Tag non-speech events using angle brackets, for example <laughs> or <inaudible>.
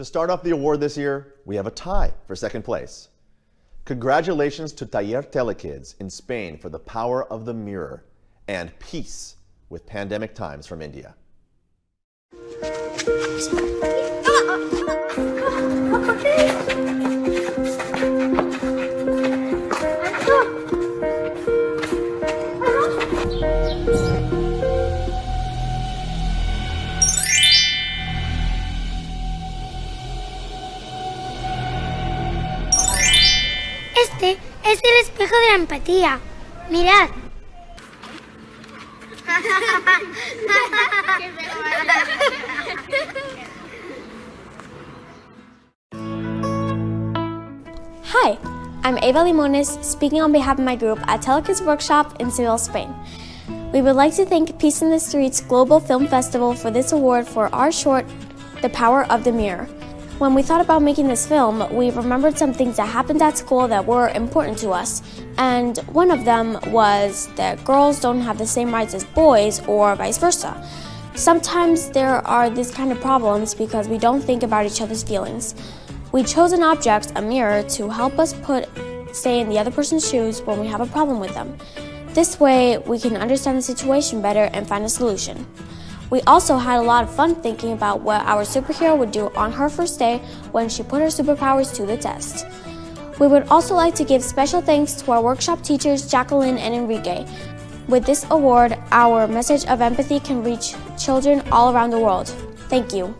To start off the award this year, we have a tie for second place. Congratulations to Taller Telekids in Spain for the power of the mirror and peace with pandemic times from India. <laughs> Este es el espejo de la empatía. Mirad. Hi, I'm Eva Limones, speaking on behalf of my group at Telekids Workshop in Seville, Spain. We would like to thank Peace in the Streets Global Film Festival for this award for our short, The Power of the Mirror. When we thought about making this film, we remembered some things that happened at school that were important to us. And one of them was that girls don't have the same rights as boys or vice versa. Sometimes there are these kind of problems because we don't think about each other's feelings. We chose an object, a mirror, to help us put stay in the other person's shoes when we have a problem with them. This way, we can understand the situation better and find a solution. We also had a lot of fun thinking about what our superhero would do on her first day when she put her superpowers to the test. We would also like to give special thanks to our workshop teachers Jacqueline and Enrique. With this award, our message of empathy can reach children all around the world. Thank you.